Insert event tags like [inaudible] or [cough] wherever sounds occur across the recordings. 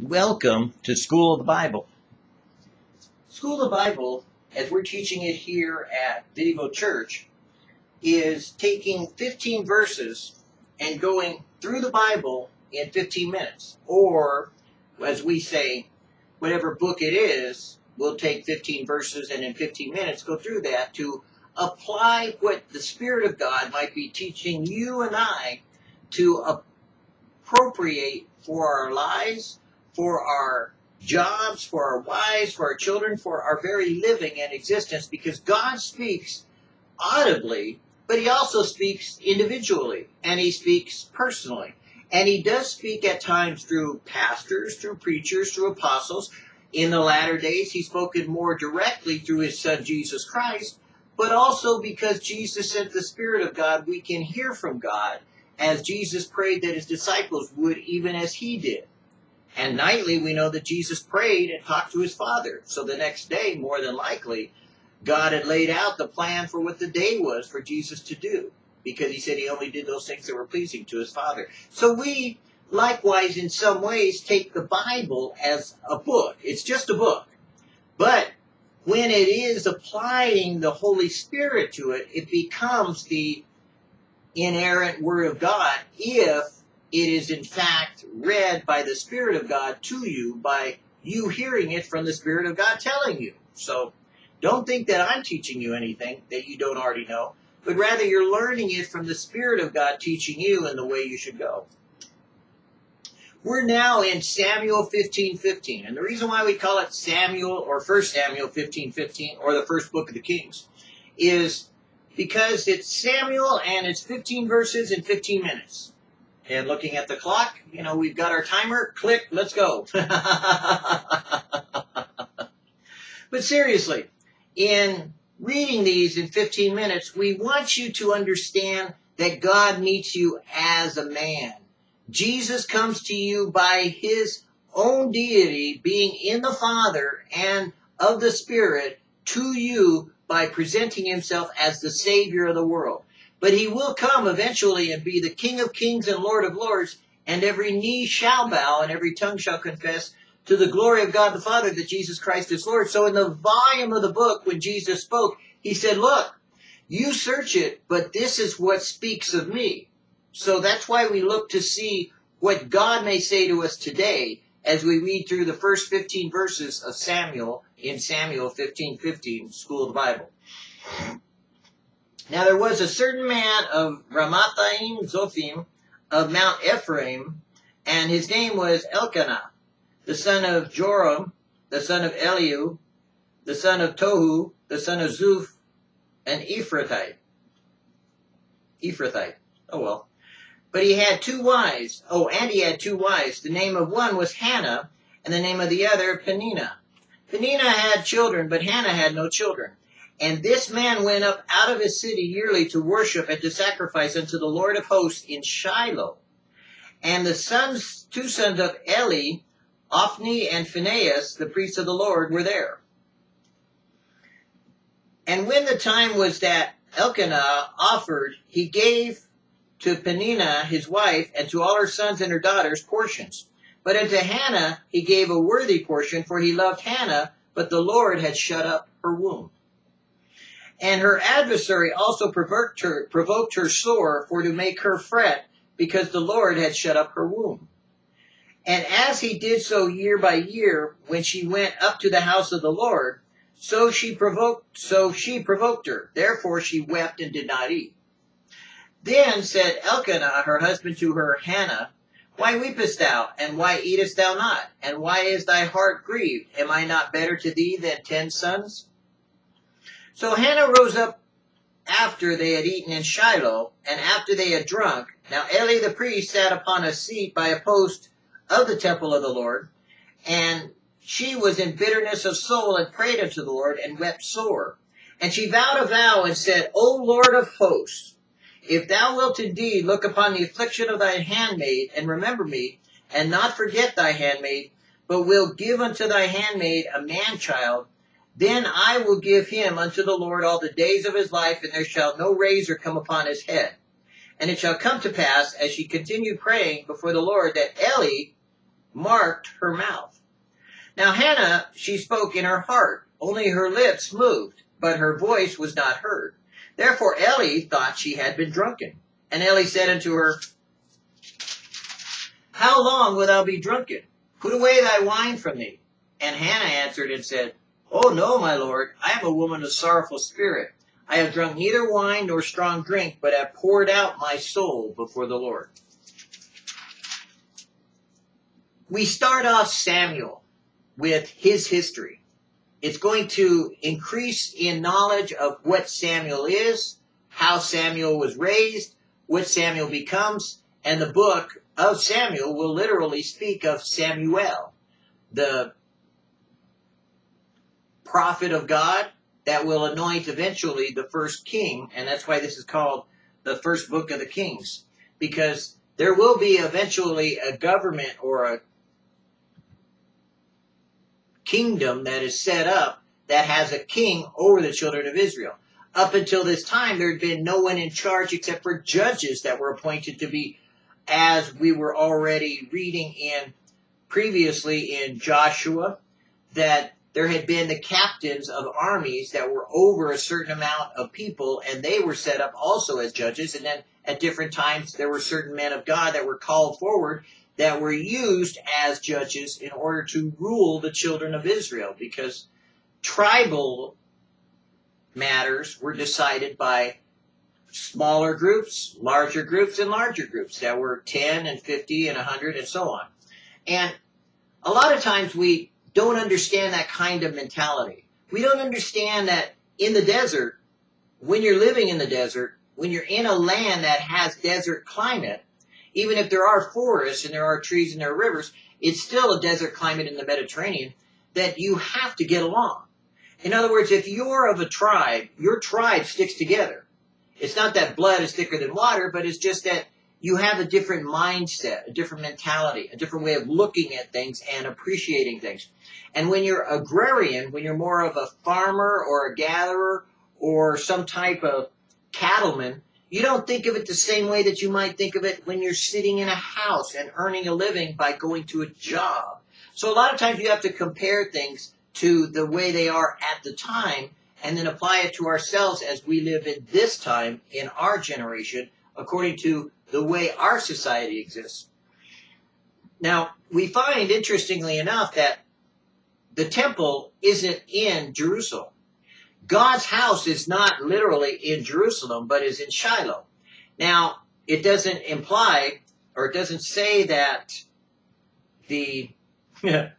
Welcome to School of the Bible. School of the Bible, as we're teaching it here at Vidivo Church, is taking 15 verses and going through the Bible in 15 minutes. Or, as we say, whatever book it is, we'll take 15 verses and in 15 minutes go through that to apply what the Spirit of God might be teaching you and I to appropriate for our lives, for our jobs, for our wives, for our children, for our very living and existence, because God speaks audibly, but He also speaks individually, and He speaks personally. And He does speak at times through pastors, through preachers, through apostles. In the latter days, He's spoken more directly through His Son, Jesus Christ, but also because Jesus sent the Spirit of God, we can hear from God as Jesus prayed that his disciples would, even as he did. And nightly, we know that Jesus prayed and talked to his Father. So the next day, more than likely, God had laid out the plan for what the day was for Jesus to do, because he said he only did those things that were pleasing to his Father. So we, likewise, in some ways, take the Bible as a book. It's just a book. But when it is applying the Holy Spirit to it, it becomes the inerrant Word of God if it is in fact read by the Spirit of God to you by you hearing it from the Spirit of God telling you. So don't think that I'm teaching you anything that you don't already know, but rather you're learning it from the Spirit of God teaching you in the way you should go. We're now in Samuel 15, 15. And the reason why we call it Samuel or 1 Samuel 15, 15, or the first book of the Kings, is because it's Samuel and it's 15 verses in 15 minutes. And looking at the clock, you know, we've got our timer. Click, let's go. [laughs] but seriously, in reading these in 15 minutes, we want you to understand that God meets you as a man. Jesus comes to you by his own deity, being in the Father and of the Spirit, to you by presenting himself as the Savior of the world. But he will come eventually and be the King of kings and Lord of lords, and every knee shall bow and every tongue shall confess to the glory of God the Father that Jesus Christ is Lord. So in the volume of the book, when Jesus spoke, he said, Look, you search it, but this is what speaks of me. So that's why we look to see what God may say to us today as we read through the first 15 verses of Samuel in Samuel 15, 15, School of the Bible. Now there was a certain man of Ramathaim Zophim of Mount Ephraim, and his name was Elkanah, the son of Joram, the son of Elihu, the son of Tohu, the son of Zuph, an Ephrathite. Ephrathite. Oh well. But he had two wives. Oh, and he had two wives. The name of one was Hannah, and the name of the other Peninnah. Peninnah had children, but Hannah had no children. And this man went up out of his city yearly to worship and to sacrifice unto the Lord of hosts in Shiloh. And the sons, two sons of Eli, Ophni and Phinehas, the priests of the Lord, were there. And when the time was that Elkanah offered, he gave to Peninnah his wife and to all her sons and her daughters portions. But unto Hannah he gave a worthy portion, for he loved Hannah, but the Lord had shut up her womb. And her adversary also provoked her, provoked her sore for to make her fret, because the Lord had shut up her womb. And as he did so year by year, when she went up to the house of the Lord, so she provoked, so she provoked her. Therefore she wept and did not eat. Then said Elkanah, her husband, to her, Hannah, Why weepest thou, and why eatest thou not? And why is thy heart grieved? Am I not better to thee than ten sons? So Hannah rose up after they had eaten in Shiloh, and after they had drunk. Now Eli the priest sat upon a seat by a post of the temple of the Lord, and she was in bitterness of soul and prayed unto the Lord and wept sore. And she vowed a vow and said, O Lord of hosts, if thou wilt indeed look upon the affliction of thy handmaid and remember me, and not forget thy handmaid, but will give unto thy handmaid a man child, then I will give him unto the Lord all the days of his life, and there shall no razor come upon his head. And it shall come to pass, as she continued praying before the Lord, that Eli marked her mouth. Now Hannah, she spoke in her heart, only her lips moved, but her voice was not heard. Therefore Eli thought she had been drunken. And Eli said unto her, How long wilt thou be drunken? Put away thy wine from thee. And Hannah answered and said, Oh no, my lord, I am a woman of sorrowful spirit. I have drunk neither wine nor strong drink, but have poured out my soul before the Lord. We start off Samuel with his history. It's going to increase in knowledge of what Samuel is, how Samuel was raised, what Samuel becomes, and the book of Samuel will literally speak of Samuel, the prophet of God that will anoint eventually the first king, and that's why this is called the first book of the kings, because there will be eventually a government or a kingdom that is set up that has a king over the children of Israel. Up until this time, there had been no one in charge except for judges that were appointed to be, as we were already reading in previously in Joshua, that there had been the captains of armies that were over a certain amount of people, and they were set up also as judges. And then at different times, there were certain men of God that were called forward that were used as judges in order to rule the children of Israel, because tribal matters were decided by smaller groups, larger groups, and larger groups that were 10 and 50 and 100 and so on. And a lot of times we don't understand that kind of mentality. We don't understand that in the desert, when you're living in the desert, when you're in a land that has desert climate, even if there are forests and there are trees and there are rivers, it's still a desert climate in the Mediterranean that you have to get along. In other words, if you're of a tribe, your tribe sticks together. It's not that blood is thicker than water, but it's just that you have a different mindset, a different mentality, a different way of looking at things and appreciating things. And when you're agrarian, when you're more of a farmer or a gatherer or some type of cattleman, you don't think of it the same way that you might think of it when you're sitting in a house and earning a living by going to a job. So a lot of times you have to compare things to the way they are at the time and then apply it to ourselves as we live in this time in our generation according to the way our society exists. Now, we find, interestingly enough, that the temple isn't in Jerusalem. God's house is not literally in Jerusalem, but is in Shiloh. Now, it doesn't imply, or it doesn't say that the [laughs] in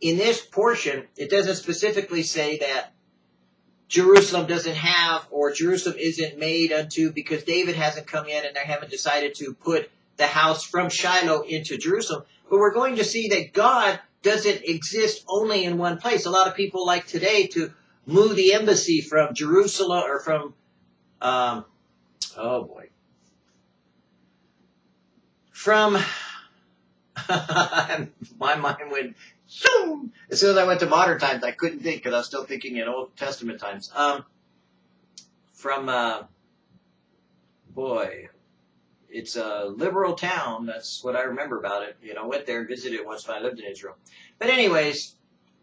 this portion, it doesn't specifically say that Jerusalem doesn't have, or Jerusalem isn't made unto, because David hasn't come yet and they haven't decided to put the house from Shiloh into Jerusalem. But we're going to see that God doesn't exist only in one place. A lot of people like today to move the embassy from Jerusalem or from, um, oh boy, from, [laughs] my mind went Zoom! As soon as I went to modern times, I couldn't think because I was still thinking in Old Testament times. Um, from, uh, boy, it's a liberal town. That's what I remember about it. You know, went there and visited it once when I lived in Israel. But anyways,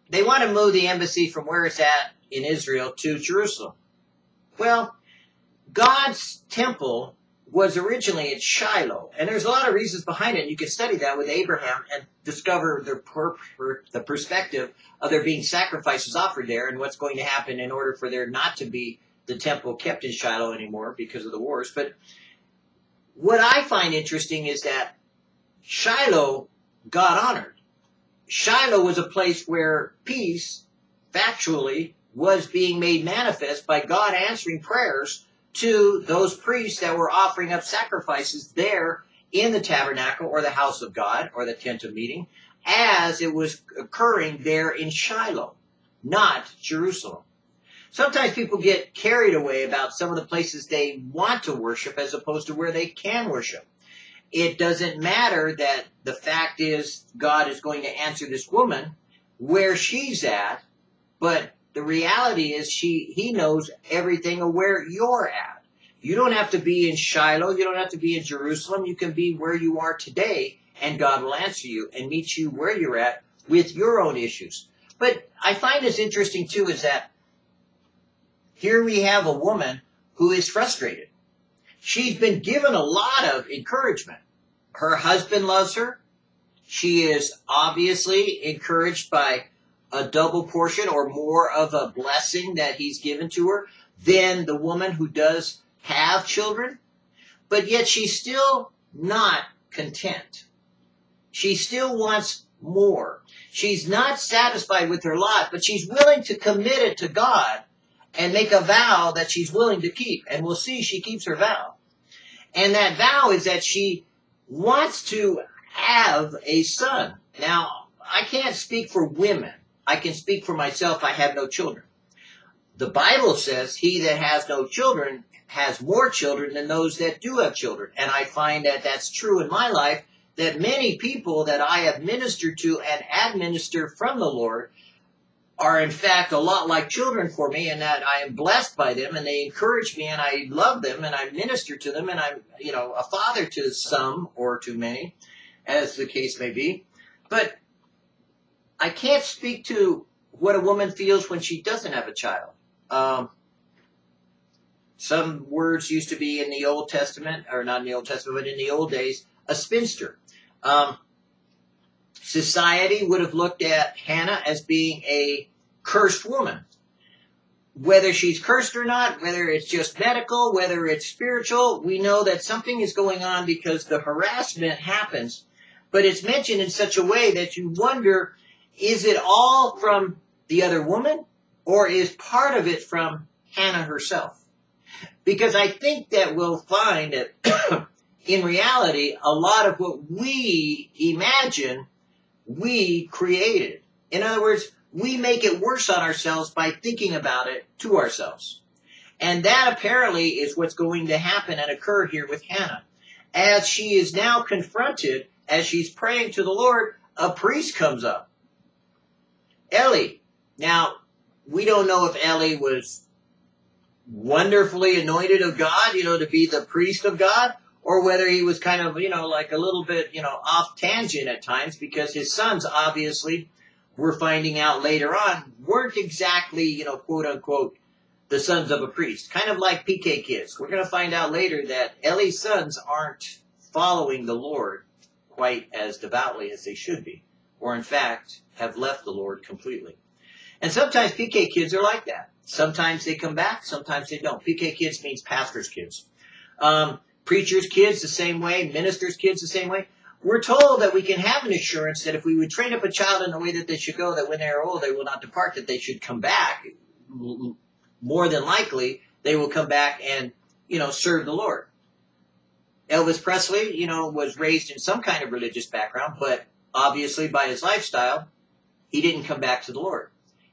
they want to move the embassy from where it's at in Israel to Jerusalem. Well, God's temple was originally at Shiloh, and there's a lot of reasons behind it. You can study that with Abraham and discover the, per, per, the perspective of there being sacrifices offered there and what's going to happen in order for there not to be the temple kept in Shiloh anymore because of the wars. But what I find interesting is that Shiloh got honored. Shiloh was a place where peace, factually, was being made manifest by God answering prayers to those priests that were offering up sacrifices there in the tabernacle or the house of God or the tent of meeting as it was occurring there in Shiloh, not Jerusalem. Sometimes people get carried away about some of the places they want to worship as opposed to where they can worship. It doesn't matter that the fact is God is going to answer this woman where she's at, but the reality is she he knows everything of where you're at. You don't have to be in Shiloh. You don't have to be in Jerusalem. You can be where you are today, and God will answer you and meet you where you're at with your own issues. But I find this interesting too is that here we have a woman who is frustrated. She's been given a lot of encouragement. Her husband loves her. She is obviously encouraged by a double portion or more of a blessing that he's given to her than the woman who does have children. But yet she's still not content. She still wants more. She's not satisfied with her lot, but she's willing to commit it to God and make a vow that she's willing to keep. And we'll see she keeps her vow. And that vow is that she wants to have a son. Now, I can't speak for women. I can speak for myself. I have no children. The Bible says he that has no children has more children than those that do have children. And I find that that's true in my life, that many people that I have ministered to and administer from the Lord are in fact a lot like children for me and that I am blessed by them and they encourage me and I love them and I minister to them and I'm, you know, a father to some or to many, as the case may be. But I can't speak to what a woman feels when she doesn't have a child. Um, some words used to be in the Old Testament, or not in the Old Testament, but in the old days, a spinster. Um, society would have looked at Hannah as being a cursed woman. Whether she's cursed or not, whether it's just medical, whether it's spiritual, we know that something is going on because the harassment happens. But it's mentioned in such a way that you wonder, is it all from the other woman or is part of it from Hannah herself? Because I think that we'll find that [coughs] in reality, a lot of what we imagine we created. In other words, we make it worse on ourselves by thinking about it to ourselves. And that apparently is what's going to happen and occur here with Hannah. As she is now confronted, as she's praying to the Lord, a priest comes up. Eli. Now, we don't know if Eli was wonderfully anointed of God, you know, to be the priest of God, or whether he was kind of, you know, like a little bit, you know, off tangent at times because his sons obviously we're finding out later on weren't exactly, you know, quote unquote, the sons of a priest. Kind of like PK kids. We're going to find out later that Eli's sons aren't following the Lord quite as devoutly as they should be, or in fact have left the Lord completely. And sometimes PK kids are like that. Sometimes they come back, sometimes they don't. PK kids means pastor's kids. Um, preachers' kids the same way, ministers' kids the same way. We're told that we can have an assurance that if we would train up a child in the way that they should go, that when they are old, they will not depart, that they should come back. More than likely, they will come back and, you know, serve the Lord. Elvis Presley, you know, was raised in some kind of religious background, but obviously by his lifestyle, he didn't come back to the Lord.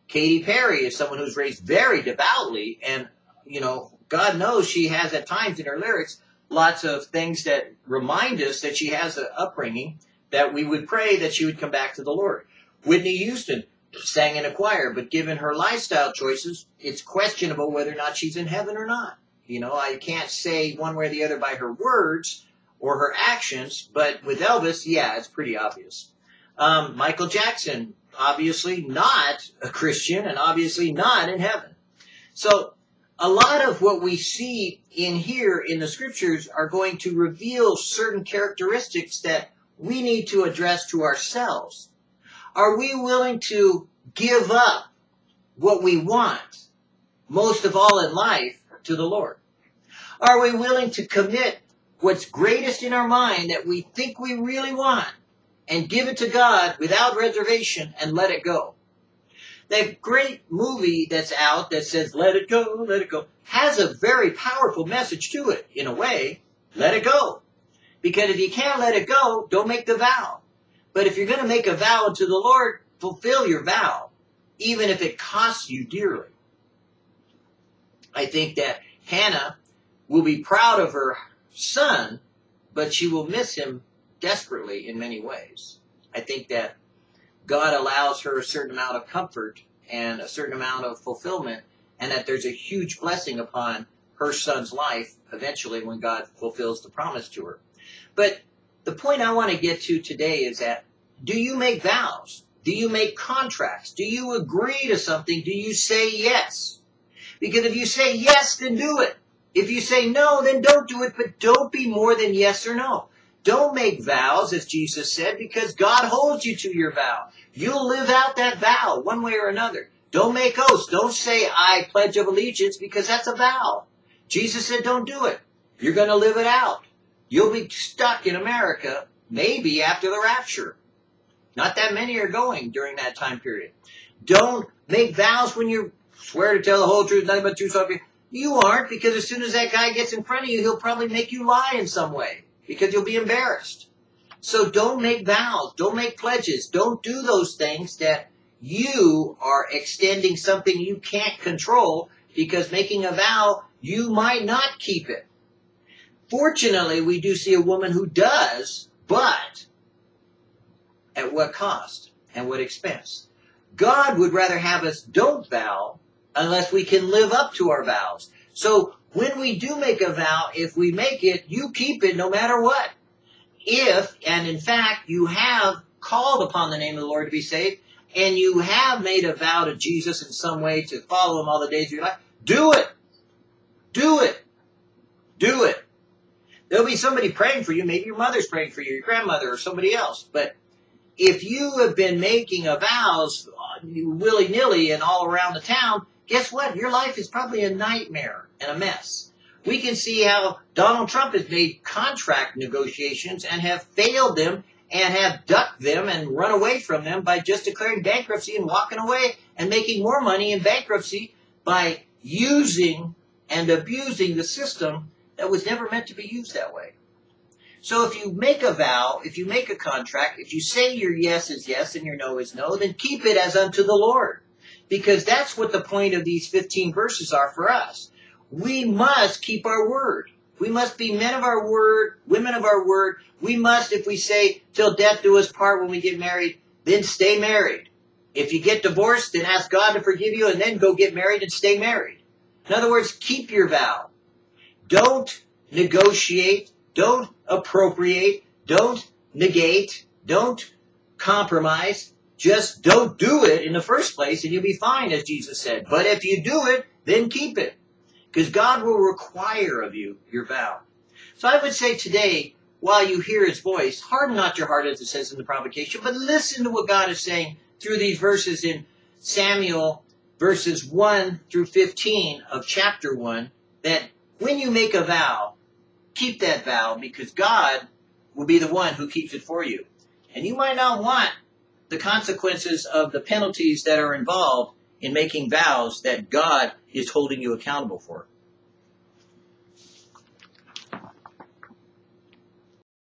Katy Perry is someone who's raised very devoutly, and, you know, God knows she has at times in her lyrics lots of things that remind us that she has an upbringing that we would pray that she would come back to the Lord. Whitney Houston sang in a choir, but given her lifestyle choices, it's questionable whether or not she's in heaven or not. You know, I can't say one way or the other by her words or her actions, but with Elvis, yeah, it's pretty obvious. Um, Michael Jackson, obviously not a Christian and obviously not in heaven. So a lot of what we see in here in the scriptures are going to reveal certain characteristics that we need to address to ourselves. Are we willing to give up what we want, most of all in life, to the Lord? Are we willing to commit what's greatest in our mind that we think we really want and give it to God without reservation and let it go? That great movie that's out that says, let it go, let it go, has a very powerful message to it, in a way. Let it go. Because if you can't let it go, don't make the vow. But if you're going to make a vow to the Lord, fulfill your vow, even if it costs you dearly. I think that Hannah will be proud of her son, but she will miss him desperately in many ways. I think that God allows her a certain amount of comfort and a certain amount of fulfillment, and that there's a huge blessing upon her son's life eventually when God fulfills the promise to her. But the point I want to get to today is that do you make vows? Do you make contracts? Do you agree to something? Do you say yes? Because if you say yes, then do it. If you say no, then don't do it, but don't be more than yes or no. Don't make vows, as Jesus said, because God holds you to your vow. You'll live out that vow one way or another. Don't make oaths. Don't say, I pledge of allegiance, because that's a vow. Jesus said, don't do it. You're going to live it out. You'll be stuck in America, maybe after the rapture. Not that many are going during that time period. Don't make vows when you swear to tell the whole truth, nothing but the truth. You aren't, because as soon as that guy gets in front of you, he'll probably make you lie in some way, because you'll be embarrassed. So don't make vows, don't make pledges, don't do those things that you are extending something you can't control, because making a vow, you might not keep it. Fortunately, we do see a woman who does, but at what cost and what expense? God would rather have us don't vow unless we can live up to our vows. So when we do make a vow, if we make it, you keep it no matter what. If, and in fact, you have called upon the name of the Lord to be saved, and you have made a vow to Jesus in some way to follow him all the days of your life, do it. Do it. Do it. There'll be somebody praying for you. Maybe your mother's praying for you, your grandmother, or somebody else. But if you have been making vows willy nilly and all around the town, guess what? Your life is probably a nightmare and a mess. We can see how Donald Trump has made contract negotiations and have failed them and have ducked them and run away from them by just declaring bankruptcy and walking away and making more money in bankruptcy by using and abusing the system that was never meant to be used that way. So if you make a vow, if you make a contract, if you say your yes is yes and your no is no, then keep it as unto the Lord. Because that's what the point of these 15 verses are for us. We must keep our word. We must be men of our word, women of our word. We must, if we say, till death do us part when we get married, then stay married. If you get divorced, then ask God to forgive you and then go get married and stay married. In other words, keep your vow. Don't negotiate. Don't appropriate. Don't negate. Don't compromise. Just don't do it in the first place and you'll be fine, as Jesus said. But if you do it, then keep it. Because God will require of you your vow. So I would say today, while you hear his voice, harden not your heart as it says in the provocation, but listen to what God is saying through these verses in Samuel verses 1 through 15 of chapter 1, that when you make a vow, keep that vow because God will be the one who keeps it for you. And you might not want the consequences of the penalties that are involved in making vows that God is holding you accountable for.